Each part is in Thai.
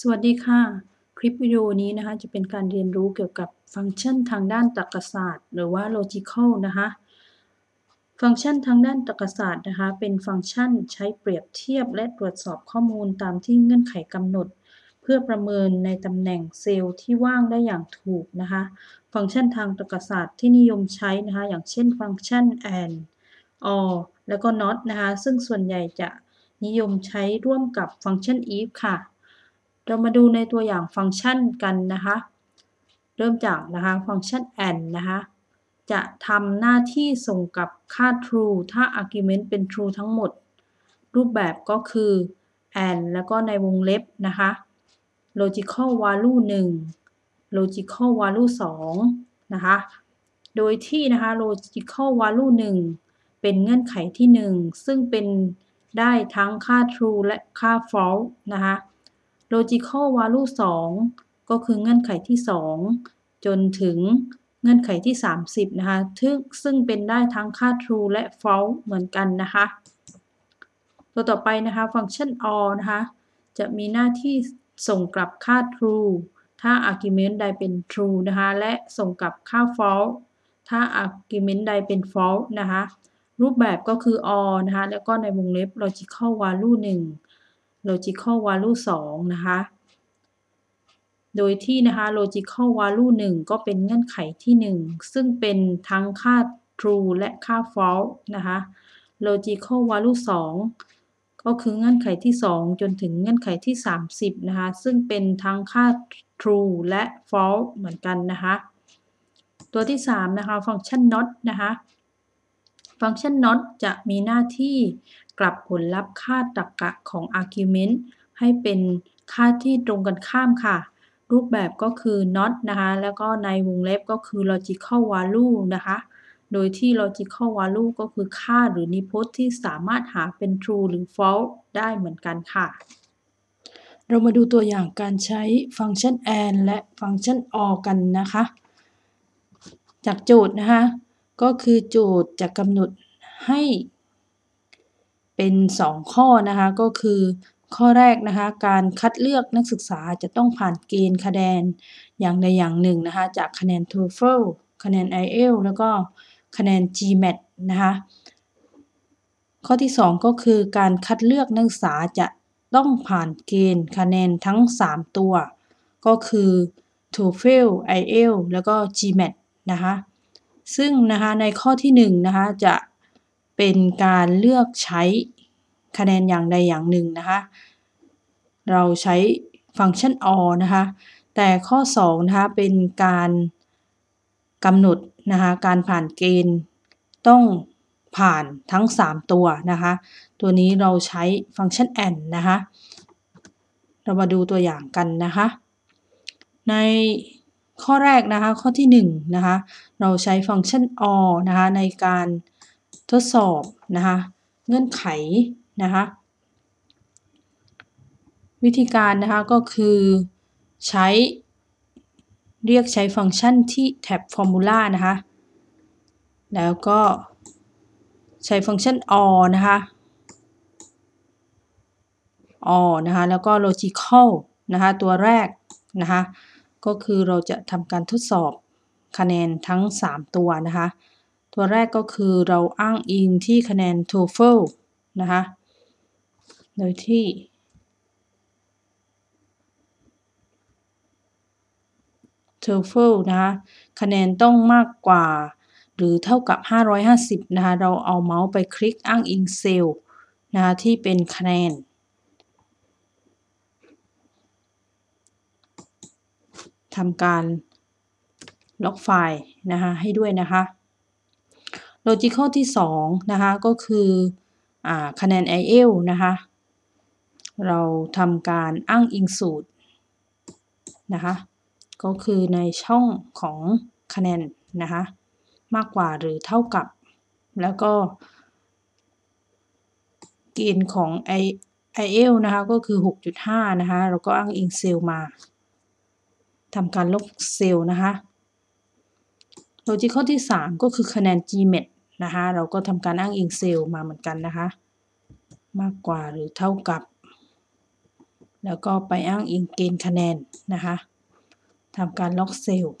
สวัสดีค่ะ คลิปวิดีโอนี้นะคะจะเป็นการเรียนรู้เกี่ยวกับฟังก์ชันทางด้านตรรกศาสตร์ หรือว่า logical นะคะฟังก์ชันทางด้านตรรกศาสตร์นะคะเป็นฟังก์ชันใช้เปรียบเทียบและตรวจสอบข้อมูลตามที่เงื่อนไขกำหนด เพื่อประเมินในตำแหน่งเซลล์ที่ว่างได้อย่างถูกนะคะฟังก์ชันทางตรรกศาสตร์ที่นิยมใช้นะคะอย่างเช่นฟังก์ชัน and or แล้วก็ not นะคะซึ่งส่วนใหญ่จะนิยมใช้ร่วมกับฟังก์ชัน if ค่ะ เรามาดูในตัวอย่างฟังก์ชันกันนะคะ เริ่มจากนะคะฟังก์ชัน and นะคะจะทำหน้าที่ส่งกับค่า true ถ้า argument เป็น true ทั้งหมด รูปแบบก็คือ and แล้วก็ในวงเล็บนะคะ logical value 1 logical value 2 นะคะ โดยที่นะคะ logical value 1 เป็นเงื่อนไขที่ 1 ซึ่งเป็นได้ทั้งค่า true และค่า false นะคะ logical value 2 ก็คือเงื่อนไขที่ 2 จนถึงเงื่อนไขที่ 30 นะคะซึ่งซึ่งเป็นได้ทั้งค่า true และ false เหมือนกันนะคะ ตัวต่อไปนะคะฟังก์ชัน or นะคะจะมีหน้าที่ส่งกลับค่า true ถ้า argument ใดเป็น true นะคะและส่งกลับค่า false ถ้า argument ใดเป็น false นะคะรูปแบบก็คือ or นะคะแล้วก็ในวงเล็บ logical value 1 logical value 2 นะคะ โดยที่นะคะ logical value 1 ก็เป็นเงื่อนไขที่ 1 ซึ่งเป็นทั้งค่า true และค่า false นะคะ logical value 2 ก็คือเงื่อนไขที่ 2 จนถึงเงื่อนไขที่ 30 นะคะ ซึ่งเป็นทั้งค่า true และ false เหมือนกันนะคะ ตัวที่ 3 นะคะ ฟังก์ชัน not นะคะ ฟังก์ชัน not จะมีหน้าที่กลับผลลัพธ์ค่าตรรกะของ argument ให้เป็นค่าที่ตรงกันข้ามค่ะ รูปแบบก็คือ not นะคะ แล้วก็ในวงเล็บก็คือ logical value นะคะ โดยที่ logical value ก็คือค่าหรือนิพจน์ที่สามารถหาเป็น true หรือ false ได้เหมือนกันค่ะ เรามาดูตัวอย่างการใช้ฟังก์ชัน and และฟังก์ชัน or กันนะคะ จากโจทย์นะคะ ก็คือโจทย์จะกำหนดให้เป็น 2 ข้อนะคะ ก็คือข้อแรกนะคะ การคัดเลือกนักศึกษาจะต้องผ่านเกณฑ์คะแนนอย่างใดอย่างหนึ่งนะคะ จากคะแนน TOEFL คะแนน IELTS แล้วก็คะแนน GMAT นะคะ ข้อที่ 2 ก็คือการคัดเลือกนักศึกษาจะต้องผ่านเกณฑ์คะแนนทั้ง 3 ตัว ก็คือ TOEFL IELTS แล้วก็ GMAT นะคะ ซึ่งนะคะในข้อที่1นะคะจะเป็นการเลือกใช้คะแนนอย่างใดอย่างหนึ่งนะคะเราใช้ฟังก์ชัน or นะคะแต่ข้อ2นะคะเป็นการกำหนดนะคะการผ่านเกณฑ์ต้องผ่านทั้ง 3 ตัวนะคะตัวนี้เราใช้ฟังก์ชัน and นะคะเรามาดูตัวอย่างกันนะคะใน ข้อแรกนะคะ ข้อที่1นะคะ เราใช้ฟังก์ชัน or นะคะในการทดสอบนะคะเงื่อนไขนะคะวิธีการนะคะก็คือใช้เรียกใช้ฟังก์ชันที่แท็บ Formula นะคะ แล้วก็ใช้ฟังก์ชัน or นะคะ or นะคะ แล้วก็ logical นะคะ ตัวแรกนะคะ ก็คือเราจะทำการทดสอบคะแนนทั้ง 3 ตัวนะคะ ตัวแรกก็คือเราอ้างอิงที่คะแนน TOEFL นะคะ โดยที่ TOEFL นะคะ คะแนนต้องมากกว่า หรือเท่ากับ 550 นะคะ เราเอาเมาส์ไปคลิกอ้างอิงเซลล์นะคะที่เป็นคะแนน ทำการล็อกไฟล์นะคะให้ด้วยนะคะ logical ที่2นะคะก็คืออคะแนน IELTS นะคะเราทำการอ้างอิงสูตรนะคะก็คือในช่องของคะแนนนะคะมากกว่าหรือเท่ากับ แล้วก็เกณฑ์ของ i IELTS นะคะก็คือ 6.5 นะคะเราก็อ้างอิงเซลล์มา ทำการลบเซลล์นะคะ logical ที่ 3 ก็คือคะแนน GMAT นะคะเราก็ทำการอ้างอิงเซลล์มาเหมือนกันนะคะ มากกว่าหรือเท่ากับ แล้วก็ไปอ้างอิงเกณฑ์คะแนนนะคะทำการล็อกเซลล์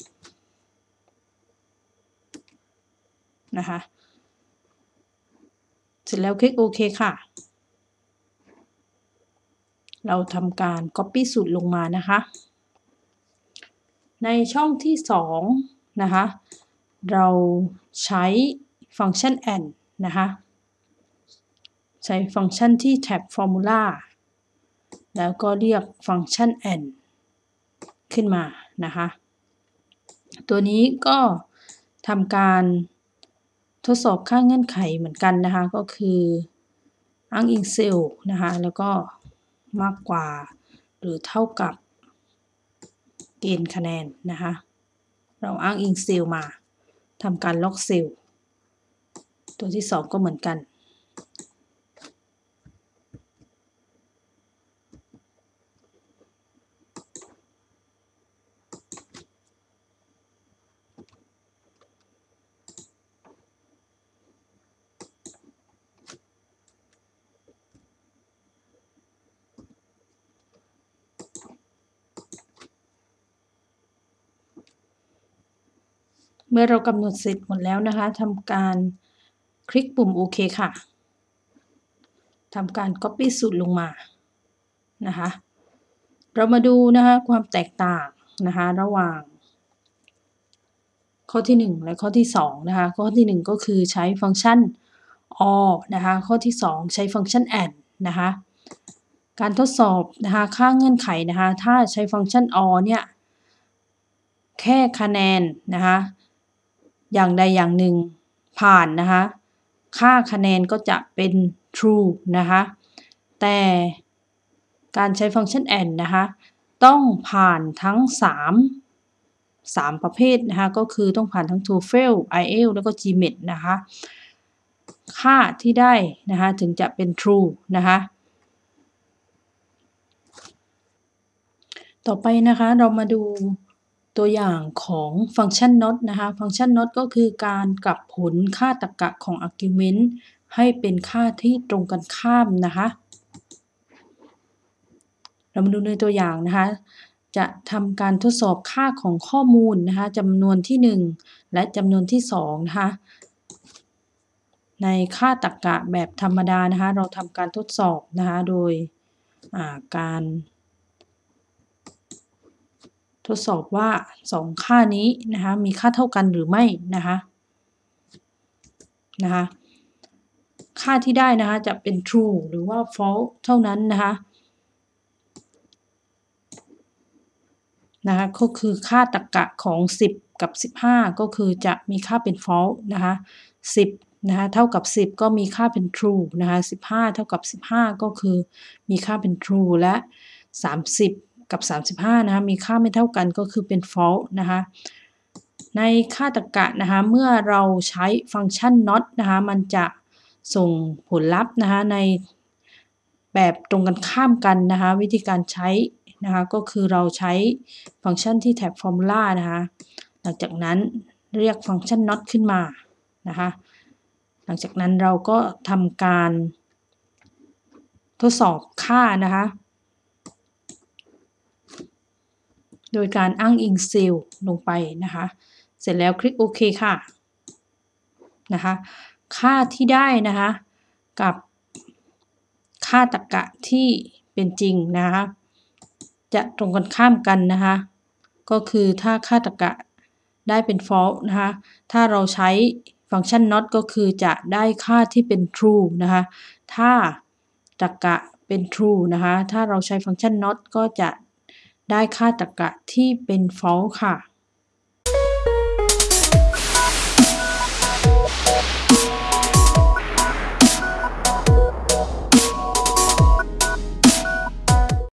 นะคะเสร็จแล้วคลิกโอเคค่ะ เราทำการ Copy สูตรลงมานะคะ ในช่องที่ 2 นะคะ เราใช้ฟังก์ชัน and นะคะ ใช้ฟังก์ชันที่แท็บ Formula แล้วก็เรียกฟังก์ชัน and ขึ้นมานะคะ ตัวนี้ก็ทำการทดสอบค่าเงื่อนไขเหมือนกันนะคะ ก็คืออ้างอิงเซลล์นะคะ แล้วก็มากกว่าหรือเท่ากับ เกณฑ์คะแนนนะคะ เราอ้างอิงเซลล์มาทำการล็อกเซลล์ตัวที่ 2 ก็เหมือนกัน เมื่อเรากำหนดเสร็จหมดแล้วนะคะทำการคลิกปุ่มโอเคค่ะทำการ Copy สูตรลงมานะคะเรามาดูนะคะความแตกต่างนะคะระหว่าง ข้อที่ 1 และข้อที่2นะคะข้อที่ 1 ก็คือใช้ฟังก์ชัน or นะคะข้อที่ 2 ใช้ฟังก์ชัน and นะคะการทดสอบนะคะค่าเงื่อนไขนะคะถ้าใช้ฟังก์ชัน or เนี่ยแค่คะแนนนะคะ อย่างใดอย่างหนึ่งผ่านนะคะ ค่าคะแนนก็จะเป็น true นะคะ แต่การใช้ฟังก์ชัน and นะคะ ต้องผ่านทั้ง 3 3 ประเภทนะคะ ก็คือต้องผ่านทั้ง TOEFL IELTS แล้วก็ GMAT นะคะ ค่าที่ได้นะคะ ถึงจะเป็น true นะคะต่อไปนะคะเรามาดู ตัวอย่างของฟังก์ชัน not นะคะ ฟังก์ชัน not ก็คือการกลับผลค่าตรรกะของ argument ให้เป็นค่าที่ตรงกันข้ามนะคะ เรามาดูในตัวอย่างนะคะ จะทำการทดสอบค่าของข้อมูลนะคะจำนวนที่ 1 และจำนวนที่2นะคะ ในค่าตรรกะแบบธรรมดานะคะ เราทำการทดสอบนะคะ โดยการ ทดสอบว่า 2 ค่านี้นะคะมีค่าเท่ากันหรือไม่นะคะนะคะค่าที่ได้นะคะจะเป็น true หรือว่า false เท่านั้นนะคะนะคะก็คือค่าตรรกะของ 10 กับ 15 ก็คือจะมีค่าเป็น false นะคะ10นะคะเท่ากับ 10 ก็มีค่าเป็น true นะคะ15 เท่ากับ 15 ก็คือมีค่าเป็น true และ 30 กับ 35 นะคะ มีค่าไม่เท่ากันก็คือเป็น false นะคะ ในค่าตรรกะนะคะ เมื่อเราใช้ฟังก์ชัน not นะคะ มันจะส่งผลลัพธ์นะคะในแบบตรงกันข้ามกันนะคะ วิธีการใช้นะคะ ก็คือเราใช้ฟังก์ชันที่แท็บ formula นะคะ หลังจากนั้นเรียกฟังก์ชัน not ขึ้นมานะคะ หลังจากนั้นเราก็ทำการทดสอบค่านะคะ โดยการอ้างอิงเซลล์ลงไปนะคะ เสร็จแล้วคลิกโอเคค่ะนะคะค่าที่ได้นะคะกับค่าตรรกะที่เป็นจริงนะคะจะตรงกันข้ามกันนะคะก็คือถ้าค่าตรรกะได้เป็น false นะคะถ้าเราใช้ฟังก์ชัน not ก็คือจะได้ค่าที่เป็น true นะคะถ้าตรรกะเป็น true นะคะถ้าเราใช้ฟังก์ชัน not ก็จะ ได้ค่าตรรกะที่เป็น false ค่ะ